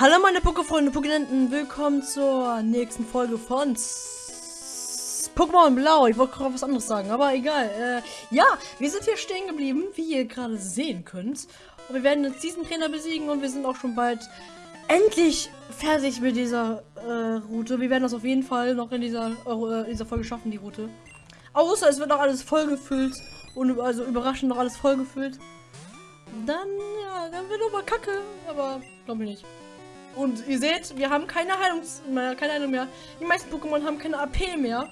Hallo meine Pokéfreunde, Pokénenten, willkommen zur nächsten Folge von Pokémon Blau. Ich wollte gerade was anderes sagen, aber egal. Äh, ja, wir sind hier stehen geblieben, wie ihr gerade sehen könnt. Und wir werden jetzt diesen Trainer besiegen und wir sind auch schon bald endlich fertig mit dieser äh, Route. Wir werden das auf jeden Fall noch in dieser, äh, dieser Folge schaffen, die Route. Außer es wird noch alles vollgefüllt und also überraschend noch alles vollgefüllt. Dann, ja, dann wird aber kacke, aber glaube ich nicht. Und ihr seht, wir haben keine Heilungs mehr, keine Heilung mehr. Die meisten Pokémon haben keine AP mehr.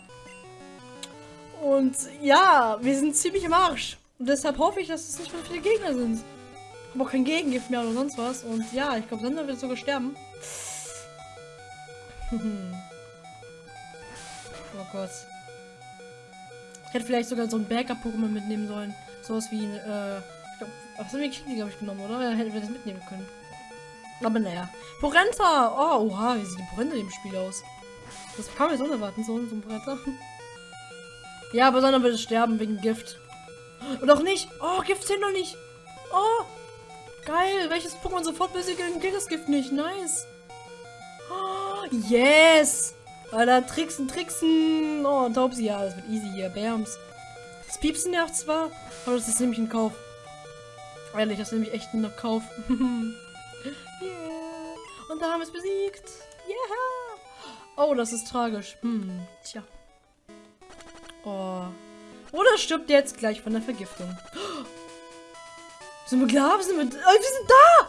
Und ja, wir sind ziemlich im Arsch. Und deshalb hoffe ich, dass es nicht mehr viele Gegner sind. Auch kein Gegengift mehr oder sonst was. Und ja, ich glaube, Sander wird sogar sterben. oh Gott. Ich hätte vielleicht sogar so ein Backup-Pokémon mitnehmen sollen. Sowas wie, äh, ich glaub, was haben wir Kiki, glaube ich, genommen, oder? Hätten wir das mitnehmen können. Aber naja. Porenta! Oh, oha, wie sieht die Porenta im Spiel aus? Das man jetzt unerwarten, so, so ein Porenta. ja, aber Sander wird sterben wegen Gift. Und auch nicht. Oh, Gift zählt noch nicht. Oh, geil. Welches Pokémon sofort besiegen gilt das Gift nicht. Nice. Oh, yes. Alter, Tricksen, Tricksen. Oh, Taubsi, ja, das wird easy hier. Bams. Das Piepsen nervt zwar, aber das ist nämlich ein Kauf. Ehrlich, das ist nämlich echt ein Kauf. Und da haben wir es besiegt. Yeah. Oh, das ist tragisch. Hm, tja. Oh. Oder stirbt jetzt gleich von der Vergiftung. Sind wir klar? Sind wir, äh, wir sind da!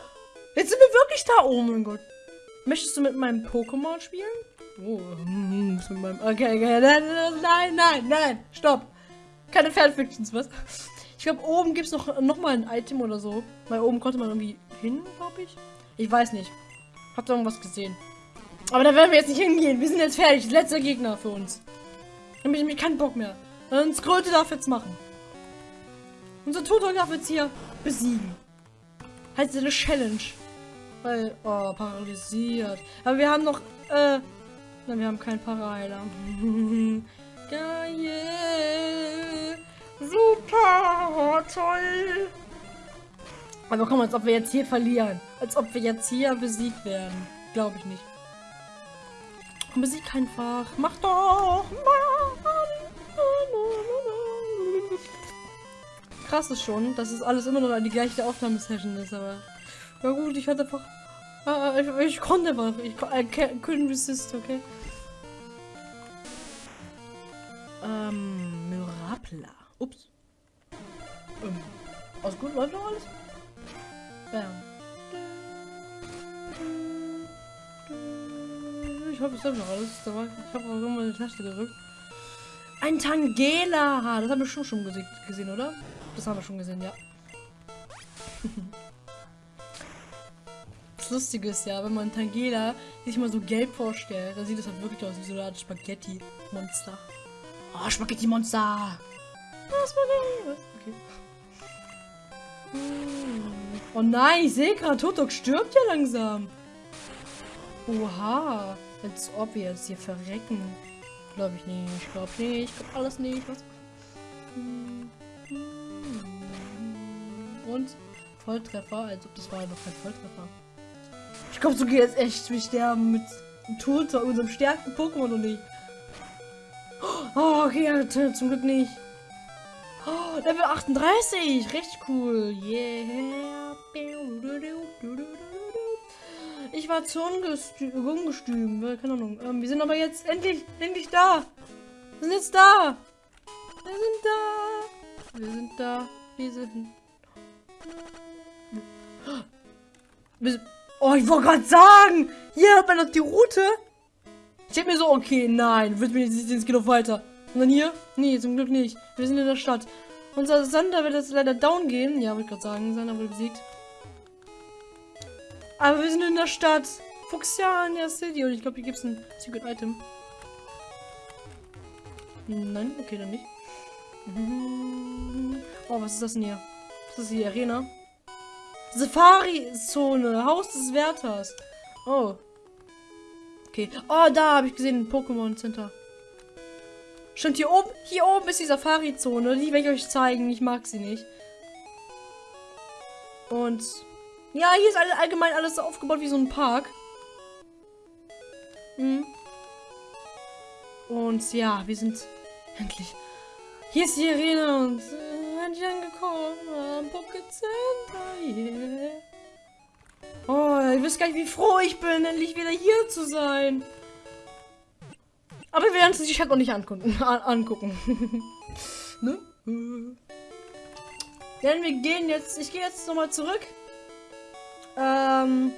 Jetzt sind wir wirklich da! Oh mein Gott. Möchtest du mit meinem Pokémon spielen? Oh, hm, mit meinem. Okay, okay. Nein, nein, nein, nein. Stopp. Keine Fanfictions, was? Ich glaube, oben gibt es noch, noch mal ein Item oder so. Weil oben konnte man irgendwie hin, glaube ich. Ich weiß nicht. Ihr irgendwas gesehen? Aber da werden wir jetzt nicht hingehen. Wir sind jetzt fertig. Letzter Gegner für uns. Dann habe keinen Bock mehr. Und Kröte darf jetzt machen. Unser Tutor darf jetzt hier besiegen. Halt eine Challenge. Weil, oh, paralysiert. Aber wir haben noch, äh, nein, wir haben keinen Paraheiler. Geil. Super, toll. Aber komm, als ob wir jetzt hier verlieren. Als ob wir jetzt hier besiegt werden. Glaube ich nicht. Komm, besieg einfach. Mach doch. Krass ist schon, dass es alles immer noch die gleiche Aufnahmesession ist, aber. Ja gut, ich hatte einfach. Ah, ich, ich konnte einfach. Ich I couldn't resist, okay? Ähm, Mirapla. Ups. Ähm, alles gut, läuft noch alles? Bam. Ich hoffe, es läuft noch alles. Da war- Ich habe auch irgendwann eine Taste gedrückt. Ein Tangela! Das haben wir schon, schon gese gesehen, oder? Das haben wir schon gesehen, ja. Das Lustige ist ja, wenn man Tangela sich mal so gelb vorstellt, dann sieht das halt wirklich aus wie so eine Art Spaghetti-Monster. Oh, Spaghetti-Monster! Oh, Spaghetti! Okay. Oh nein, ich sehe gerade, Totok stirbt ja langsam. Oha. Als ob wir jetzt hier verrecken. Glaube ich nicht. Ich glaube nicht. Ich glaube alles nicht. Was? Und Volltreffer. Als ob das war noch kein Volltreffer. Ich glaube, so geht jetzt echt. Wir sterben mit Toter, unserem stärksten Pokémon und nicht. Oh, okay, zum Glück nicht. Level 38. Richtig cool. Yeah. Ich war zu ungestü ungestüm. äh, Keine Ahnung. Ähm, wir sind aber jetzt endlich, endlich da. Wir sind jetzt da. Wir sind da. Wir sind da. Wir sind. Wir sind oh, ich wollte gerade sagen. Hier hat man noch die Route. Ich hab mir so, okay, nein, wird mir jetzt geht noch weiter. Und dann hier? Nee, zum Glück nicht. Wir sind in der Stadt. Unser Sander wird jetzt leider down gehen. Ja, wollte ich gerade sagen, Sander wurde besiegt. Aber wir sind in der Stadt. Fuchsiania City. Und ich glaube, hier gibt es ein Secret Item. Nein, okay, dann nicht. Oh, was ist das denn hier? Das ist die Arena. Safari-Zone. Haus des Wärters. Oh. Okay. Oh, da habe ich gesehen, Pokémon Center. Stimmt, hier oben, hier oben ist die Safari-Zone. Die werde ich euch zeigen. Ich mag sie nicht. Und ja, hier ist all, allgemein alles so aufgebaut wie so ein Park. Mhm. Und ja, wir sind endlich. Hier ist die Arena und äh, angekommen am Pocket Center. Yeah. Oh, ihr wisst gar nicht, wie froh ich bin, endlich wieder hier zu sein. Aber wir werden es sich halt noch nicht angucken. An angucken. ne? Denn wir gehen jetzt. Ich gehe jetzt nochmal zurück. Ähm.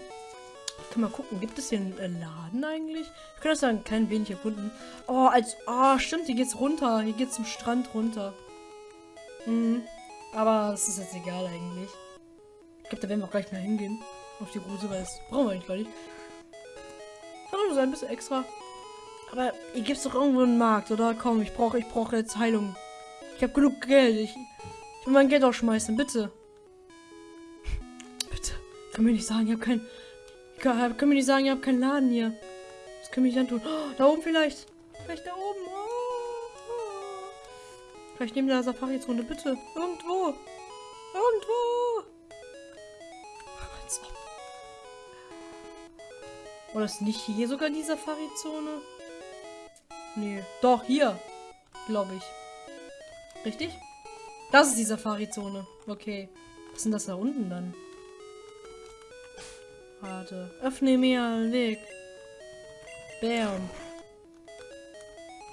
Kann mal gucken, gibt es hier einen Laden eigentlich? Ich kann das sagen, kein wenig erkunden. Oh, als. Oh, stimmt, hier geht's runter. Hier geht's zum Strand runter. Mhm. Aber es ist jetzt egal eigentlich. Ich glaube, da werden wir auch gleich mal hingehen. Auf die Route, weil das brauchen wir eigentlich gar nicht. Kann nur sein, ein bisschen extra. Aber hier gibt es doch irgendwo einen Markt, oder? Komm, ich brauche ich brauche jetzt Heilung. Ich habe genug Geld. Ich, ich will mein Geld auch schmeißen, bitte. Bitte. Können wir nicht sagen, ich habe kein. Können wir nicht sagen, ihr habt keinen Laden hier. Das können wir nicht antun. Oh, da oben vielleicht. Vielleicht da oben. Oh. Vielleicht neben der Safari-Zone, bitte. Irgendwo. Irgendwo. Oder ist nicht hier sogar die Safari-Zone? Nee. Doch, hier. Glaube ich. Richtig? Das ist die Safari-Zone. Okay. Was sind das da unten dann? Warte. Öffne mir einen Weg. Bam.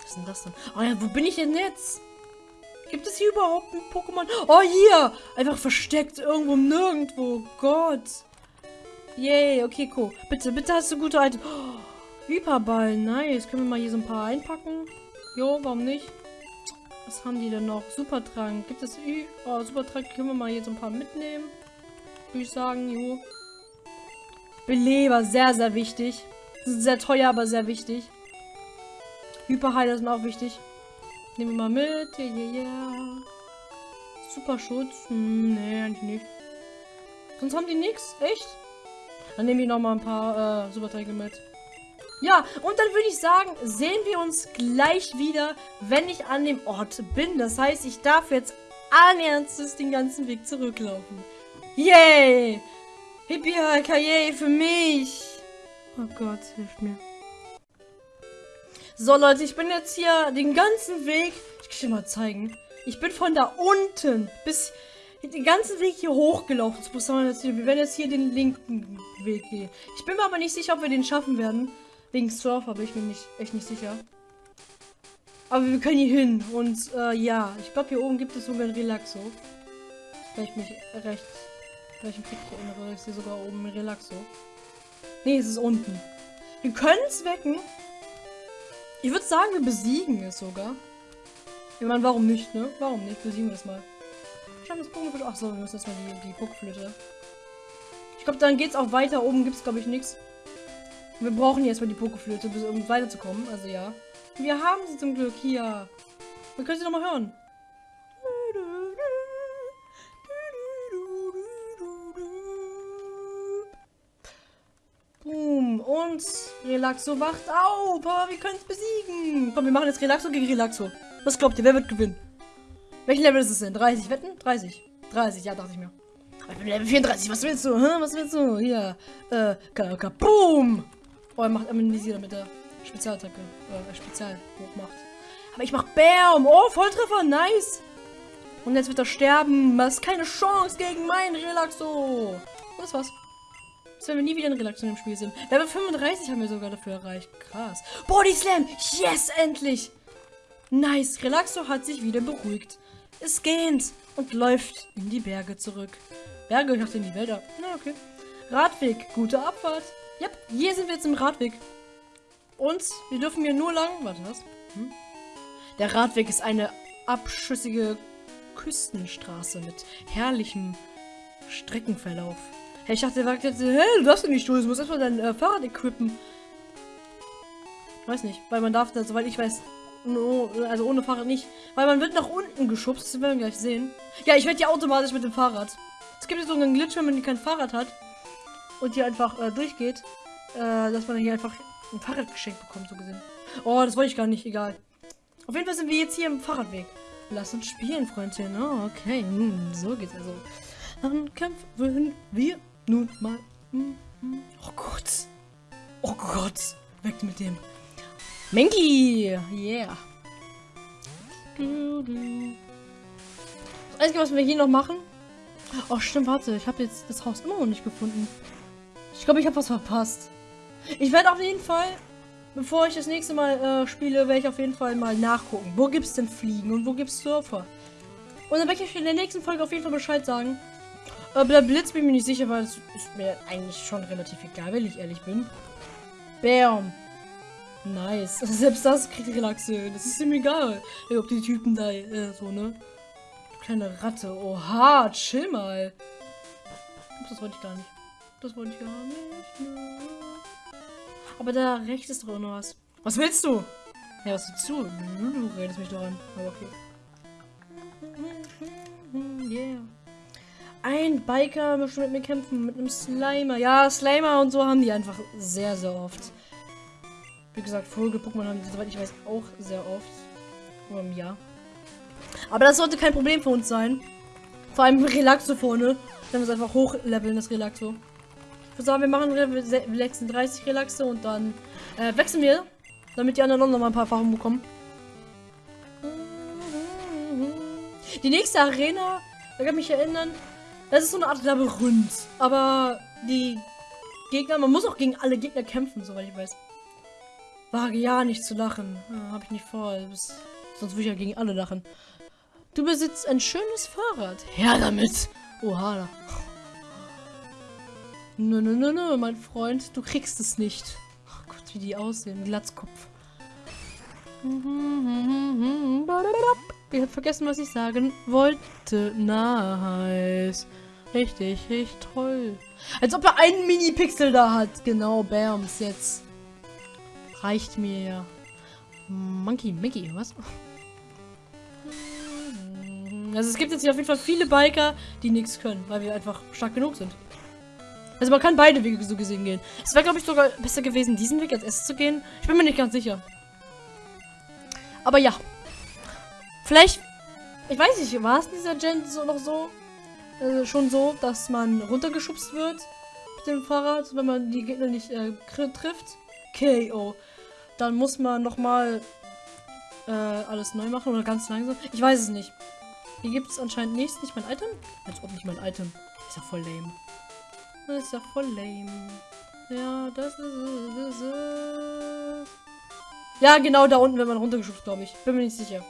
Was ist das denn? Oh ja, wo bin ich denn jetzt? Gibt es hier überhaupt ein Pokémon? Oh, hier! Einfach versteckt irgendwo nirgendwo. Gott. Yay, okay, cool. Bitte, bitte hast du gute Items. Oh, Hyperball, nice. Können wir mal hier so ein paar einpacken? Jo, warum nicht? Was haben die denn noch? Supertrank. Gibt es Ü oh, Supertrank? Können wir mal hier so ein paar mitnehmen? Würde ich sagen, jo. Beleber, sehr, sehr wichtig. Sehr teuer, aber sehr wichtig. Hyperheiler sind auch wichtig. Nehmen wir mal mit. Ja, ja, ja. Superschutz. Hm, nee, eigentlich nicht. Sonst haben die nichts. Echt? Dann nehme ich noch mal ein paar äh, Supertränke mit. Ja, und dann würde ich sagen, sehen wir uns gleich wieder, wenn ich an dem Ort bin. Das heißt, ich darf jetzt allen Ernstes den ganzen Weg zurücklaufen. Yay! Hippie Kaye für mich. Oh Gott, hilft mir. So, Leute, ich bin jetzt hier den ganzen Weg. Ich kann dir mal zeigen. Ich bin von da unten bis den ganzen Weg hier hochgelaufen. Wir werden jetzt hier den linken Weg gehen. Ich bin mir aber nicht sicher, ob wir den schaffen werden. Wegen Surfer bin ich mir nicht, echt nicht sicher. Aber wir können hier hin. Und äh, ja, ich glaube, hier oben gibt es sogar ein Relaxo. Wenn ich mich recht weil ich mich richtig erinnere, ist hier sogar oben ein Relaxo. Nee, es ist unten. Wir können es wecken. Ich würde sagen, wir besiegen es sogar. Ich meine, warum nicht, ne? Warum nicht? Besiegen wir es mal. Schauen das Pokéflöte. Achso, wir müssen erstmal die, die Pokéflöte. Ich glaube, dann geht es auch weiter. Oben gibt es, glaube ich, nichts. Wir brauchen jetzt mal die Pokéflöte, um weiterzukommen. Also ja. Wir haben sie zum Glück hier. Wir können sie nochmal hören. Boom. Und Relaxo wacht auf. Aber wir können es besiegen. Komm, wir machen jetzt Relaxo gegen Relaxo. Was glaubt ihr? Wer wird gewinnen? Welchen Level ist es denn? 30 Wetten? 30. 30, ja, dachte ich mir. Ich bin Level 34. Was willst du? Hä? Was willst du? Hier. Äh, Boom. Oh, er macht Amnesie, damit er Spezialattacke, äh, Spezial hochmacht. Aber ich mach Bam. Oh, Volltreffer. Nice. Und jetzt wird er sterben. Ist keine Chance gegen meinen Relaxo. Und das war's. Dass wir nie wieder in Relation im Spiel sind. Level 35 haben wir sogar dafür erreicht. Krass. Body Slam. Yes, endlich. Nice. Relaxo hat sich wieder beruhigt. Es geht und läuft in die Berge zurück. Berge, ich in die Wälder. Na, okay. Radweg. Gute Abfahrt. Yep, hier sind wir jetzt im Radweg. Und wir dürfen hier nur lang... Warte, was? Hm? Der Radweg ist eine abschüssige Küstenstraße mit herrlichem Streckenverlauf. Hey, ich dachte, der sagt jetzt, hey, du darfst nicht durch, du musst erstmal dein äh, Fahrrad equippen. Weiß nicht, weil man darf das, soweit ich weiß, no, also ohne Fahrrad nicht. Weil man wird nach unten geschubst, das werden wir gleich sehen. Ja, ich werde ja automatisch mit dem Fahrrad. Es gibt jetzt so einen Glitch, wenn man kein Fahrrad hat und hier einfach äh, durchgeht, äh, dass man hier einfach ein Fahrrad geschenkt bekommt, so gesehen. Oh, das wollte ich gar nicht, egal. Auf jeden Fall sind wir jetzt hier im Fahrradweg. Lass uns spielen, Freundchen. Oh, okay, hm, so geht's also. Dann kämpfen wir nun mal. Hm, hm. Oh Gott. Oh Gott. Weg mit dem. Menki! Yeah. Das Einzige, was wir hier noch machen. Oh, stimmt, warte. Ich habe jetzt das Haus immer noch nicht gefunden. Ich glaube, ich habe was verpasst. Ich werde auf jeden Fall, bevor ich das nächste Mal äh, spiele, werde ich auf jeden Fall mal nachgucken. Wo gibt es denn Fliegen und wo gibt es Surfer? Und dann werde ich in der nächsten Folge auf jeden Fall Bescheid sagen. Aber der Blitz bin ich mir nicht sicher, weil es ist mir eigentlich schon relativ egal, wenn ich ehrlich bin. Bam. Nice. Selbst das kriegt Relaxe. Das ist ihm egal. Ob die Typen da äh, so, ne? Kleine Ratte. Oha, chill mal. Das wollte ich gar nicht. Das wollte ich gar nicht. Ne. Aber da rechts ist doch noch was. Was willst du? Ja, was willst du? Du redest mich doch an. Aber okay. Yeah. Ein Biker möchte mit mir kämpfen, mit einem Slimer. Ja, Slimer und so haben die einfach sehr, sehr oft. Wie gesagt, Vogel-Pokémon haben die, soweit ich weiß, auch sehr oft. Nur im Jahr. Aber das sollte kein Problem für uns sein. Vor allem Relaxo vorne. Wir es einfach hochleveln, das Relaxo. Sagen, wir machen Level 36 Relaxe und dann äh, wechseln wir, damit die anderen noch mal ein paar Erfahrungen bekommen. Die nächste Arena, da kann ich mich erinnern, das ist so eine Art Labyrinth. Aber die Gegner, man muss auch gegen alle Gegner kämpfen, soweit ich weiß. Wage ja nicht zu lachen. Ja, Habe ich nicht vor. Sonst würde ich ja gegen alle lachen. Du besitzt ein schönes Fahrrad. Her damit. Oha. Nö, nö, nö, nö, mein Freund. Du kriegst es nicht. Oh Gott, wie die aussehen. Glatzkopf. Ich habe vergessen, was ich sagen wollte. Nice. Richtig, richtig toll. Als ob er einen Mini-Pixel da hat. Genau, Bams, jetzt. Reicht mir ja. Monkey, Mickey, was? Also es gibt jetzt hier auf jeden Fall viele Biker, die nichts können, weil wir einfach stark genug sind. Also man kann beide Wege so gesehen gehen. Es wäre, glaube ich, sogar besser gewesen, diesen Weg als erstes zu gehen. Ich bin mir nicht ganz sicher. Aber ja. Vielleicht, ich weiß nicht, war es in dieser Gen so noch so? Also schon so, dass man runtergeschubst wird mit dem Fahrrad, wenn man die Gegner nicht äh, trifft. KO. Dann muss man nochmal äh, alles neu machen oder ganz langsam. Ich weiß es nicht. Hier gibt es anscheinend nichts. Nicht mein Item? Als ob nicht mein Item. Ist ja voll lame. Das ist ja voll lame. Ja, das ist. Ja, genau da unten wird man runtergeschubst, glaube ich. Bin mir nicht sicher.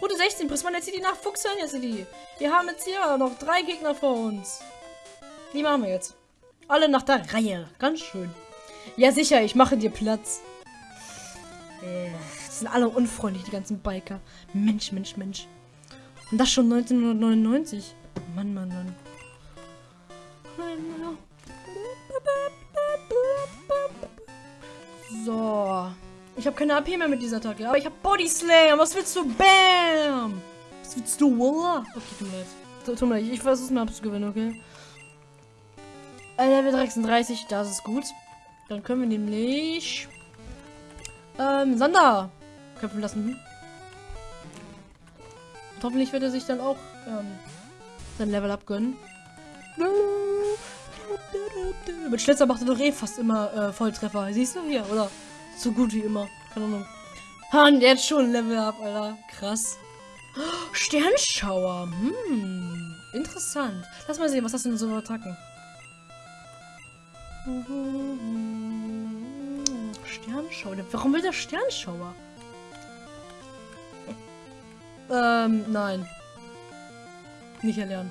Route 16, Prisma City nach Fuchsania City. Wir haben jetzt hier noch drei Gegner vor uns. Wie machen wir jetzt? Alle nach der Reihe. Ganz schön. Ja, sicher, ich mache dir Platz. Äh, sind alle unfreundlich, die ganzen Biker. Mensch, Mensch, Mensch. Und das schon 1999. Mann, Mann, Mann. So. Ich habe keine AP mehr mit dieser Attacke. Aber ich habe Body Slam. Was willst du? Bam! Was willst du? Wallah? Okay, tut mir leid. Tut mir leid. Ich versuche mir abzugewinnen, okay? Äh, Level 36, das ist gut. Dann können wir nämlich ähm, Sander kämpfen lassen. Und hoffentlich wird er sich dann auch ähm, sein Level abgönnen. Mit Schlitzer macht er doch eh fast immer äh, Volltreffer. Siehst du hier, oder? So gut wie immer. Keine Ahnung. Ha, und jetzt schon Level up, Alter. Krass. Sternschauer. Hm. Interessant. Lass mal sehen, was hast du denn so Attacken? Sternschauer. Warum will der Sternschauer? Ähm, nein. Nicht erlernen.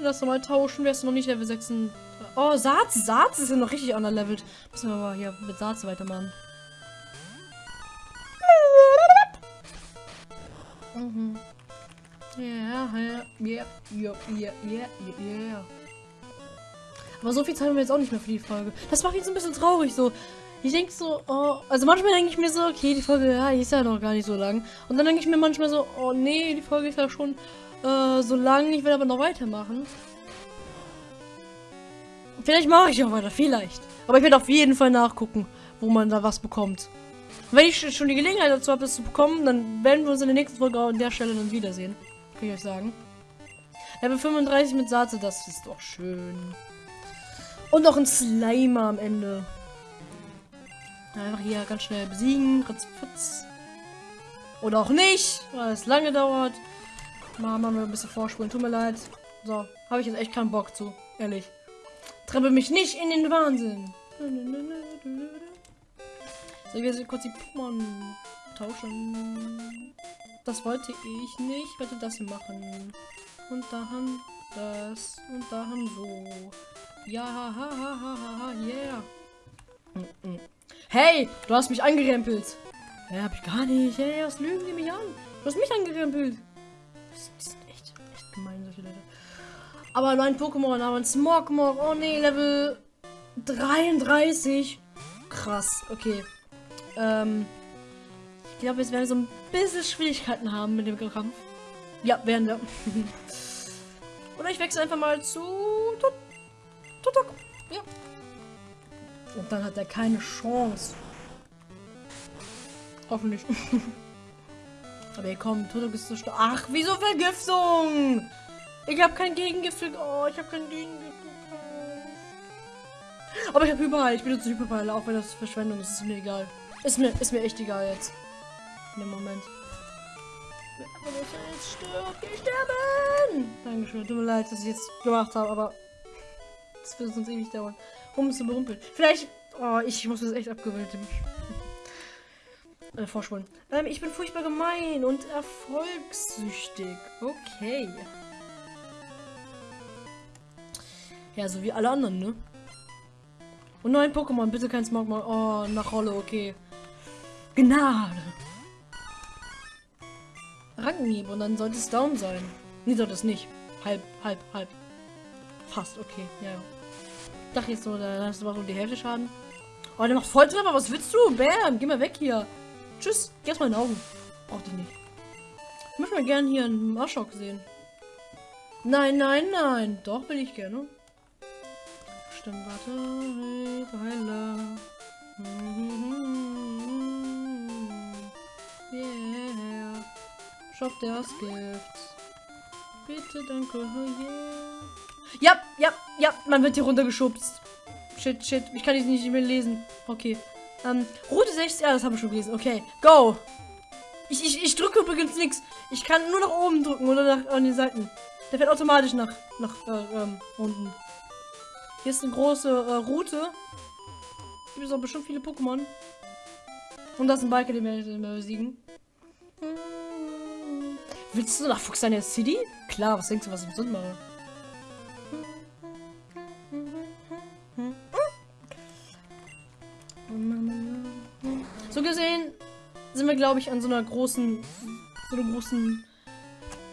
Lass mal tauschen. Wärst du noch nicht Level 6? Oh, Saat. Saat ist ja noch richtig underlevelt. Müssen wir aber hier mit Saat weitermachen. Mhm. Ja, ja, ja, ja, ja, ja, ja. Aber so viel Zeit haben wir jetzt auch nicht mehr für die Folge. Das macht jetzt ein bisschen traurig so. Ich denke so, oh, also manchmal denke ich mir so, okay, die Folge, ja, ist ja noch gar nicht so lang. Und dann denke ich mir manchmal so, oh nee, die Folge ist ja schon äh, so lang, ich will aber noch weitermachen. Vielleicht mache ich auch weiter, vielleicht. Aber ich werde auf jeden Fall nachgucken, wo man da was bekommt. wenn ich schon die Gelegenheit dazu habe, das zu bekommen, dann werden wir uns in der nächsten Folge an der Stelle dann wiedersehen. Kann ich euch sagen. Level 35 mit Saate, das ist doch schön. Und noch ein Slimer am Ende. Einfach hier ganz schnell besiegen. Ritzfutz. Oder auch nicht, weil es lange dauert. Mal machen wir ein bisschen vorspulen. Tut mir leid. So, habe ich jetzt echt keinen Bock zu. Ehrlich. Treppe mich nicht in den Wahnsinn. So, wir sind kurz die Pokémon tauschen. Das wollte ich nicht. Ich werde das hier machen. Und dann das. Und dann so. Ja, ha, ha, ha, ha, ha, yeah. Mm, mm. Hey, du hast mich angerempelt. Ja, hab ich gar nicht. Hey, was lügen die mich an? Du hast mich angerempelt. Die sind echt, echt gemein, solche Leute. Aber neuen Pokémon, aber ein Smogmog. Oh nee, Level 33. Krass, okay. Ähm, ich glaube, jetzt werden wir so ein bisschen Schwierigkeiten haben mit dem Kampf. Ja, werden wir. Oder ich wechsle einfach mal zu Tutok. Ja. Und dann hat er keine Chance. Hoffentlich. Aber hier kommt, Tutok ist so stark. Ach, wieso Vergiftung? Ich habe kein Gegengift. Oh, ich habe kein Gegengift. Aber ich habe überall. Ich benutze Hyperball, auch wenn das Verschwendung ist. Ist mir egal. Ist mir, ist mir echt egal jetzt. In dem Moment. Dass er jetzt stirbt. Ich sterben! Dankeschön. Tut mir leid, dass ich jetzt gemacht habe, aber das wird sonst ewig dauern. Um es zu berumpeln. Vielleicht. Oh, ich muss das echt abgewöhnen. Äh, vorspulen. Ähm, ich bin furchtbar gemein und erfolgssüchtig. Okay. Ja, so wie alle anderen, ne? Und neun Pokémon, bitte kein Smogmog. Oh, nach Rolle, okay. Gnade. Rankenhieb und dann sollte es down sein. Nee, sollte es nicht. Halb, halb, halb. Fast, okay, ja. ja. Dachte jetzt so, da hast du mal so die Hälfte Schaden. Oh, der macht Volltreffer, was willst du? Bam, geh mal weg hier. Tschüss, geh aus meinen Augen. Brauch dich nicht. Ich möchte mal gerne hier einen Marschok sehen. Nein, nein, nein. Doch, will ich gerne. Stimmt, warte. Heiler. Yeah. Schock das Gift. Bitte, danke. Yeah. Ja, ja, ja, man wird hier runtergeschubst. Shit, shit. Ich kann die nicht mehr lesen. Okay. Ähm, Route 6, ja, das haben wir schon gelesen. Okay, go. Ich, ich, ich drücke übrigens nichts. Ich kann nur nach oben drücken oder nach an den Seiten. Der fährt automatisch nach, nach äh, ähm, unten. Hier ist eine große äh, Route. Gibt es auch bestimmt viele Pokémon. Und das ist ein Biker, den wir, den wir besiegen. Willst du nach Fuchsania City? Klar, was denkst du, was ich besonders mache? Glaube ich, an so einer großen, so einer großen.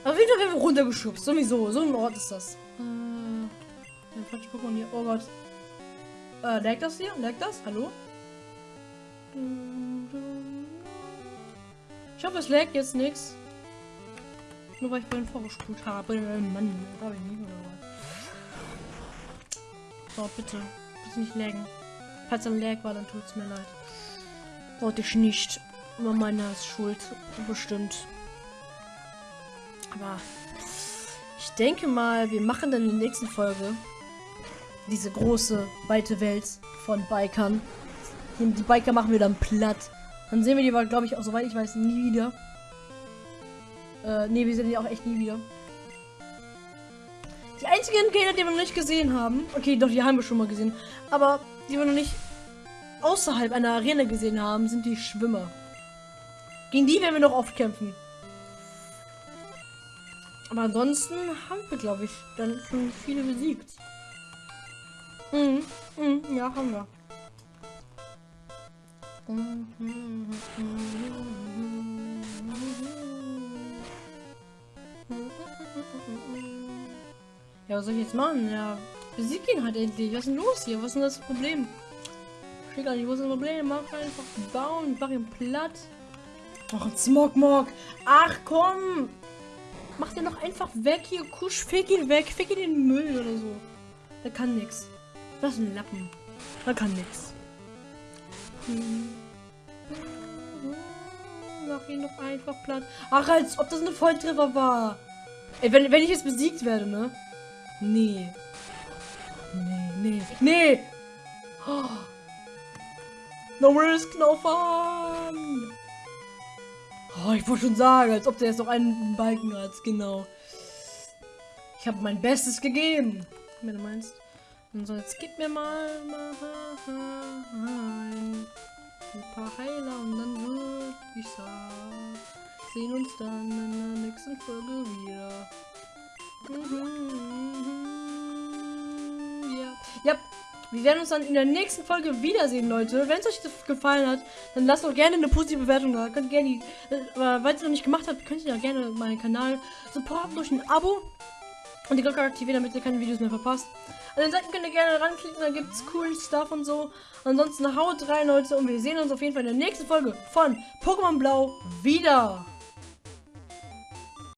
Auf jeden Fall werden wir runtergeschubst. Sowieso. So ein Ort ist das. Äh, falsche Pokémon hier. Oh Gott. Äh, lag das hier? Lag das? Hallo? Ich hoffe, es lag jetzt nichts. Nur weil ich vorhin vorgespult habe. Mann, habe ich nicht oder was? So, bitte. Bitte nicht laggen. Falls er lag war, dann tut es mir leid. Wollte ich nicht. Über meine Schuld. Bestimmt. Aber ich denke mal, wir machen dann in der nächsten Folge diese große, weite Welt von Bikern. Die Biker machen wir dann platt. Dann sehen wir die, glaube ich, auch soweit ich weiß, nie wieder. Äh, nee, wir sehen die auch echt nie wieder. Die einzigen Gegner, die wir noch nicht gesehen haben. Okay, doch, die haben wir schon mal gesehen. Aber die wir noch nicht außerhalb einer Arena gesehen haben, sind die Schwimmer. Gegen die werden wir noch oft kämpfen. Aber ansonsten haben wir, glaube ich, dann schon viele besiegt. Mhm. Mhm. Ja, haben wir. Ja, was soll ich jetzt machen? Ja, besieg ihn halt endlich. Was ist denn los hier? Was ist denn das Problem? Ich gar nicht, wo ist das Problem? Mach einfach bauen, mach ihn platt. Ach, ein Smogmog. Ach komm. Mach den doch einfach weg hier. Kusch, fick ihn weg. Fick ihn in den Müll oder so. Der kann nix. Das ist ein Lappen. Der kann nix. Mach ihn doch einfach platt. Ach, als ob das eine Volltreffer war. Ey, wenn, wenn ich jetzt besiegt werde, ne? Nee. Nee, nee, nee! Oh. No risk, no fun! Oh, ich wollte schon sagen, als ob der jetzt noch einen Balken hat, genau. Ich habe mein Bestes gegeben, wenn du meinst. Und so, jetzt gib mir mal, mal ein, paar Heiler und dann würde ich sagen, sehen uns dann in der nächsten Folge wieder. Mhm, ja. Ja, wir werden uns dann in der nächsten Folge wiedersehen, Leute. Wenn es euch gefallen hat, dann lasst doch gerne eine positive Bewertung da. Könnt gerne, die, äh, weil ihr es noch nicht gemacht habt, könnt ihr ja gerne meinen Kanal supporten durch ein Abo und die Glocke aktivieren, damit ihr keine Videos mehr verpasst. An den Seiten könnt ihr gerne ranklicken, da gibt es coolen Stuff und so. Ansonsten haut rein, Leute, und wir sehen uns auf jeden Fall in der nächsten Folge von Pokémon Blau wieder.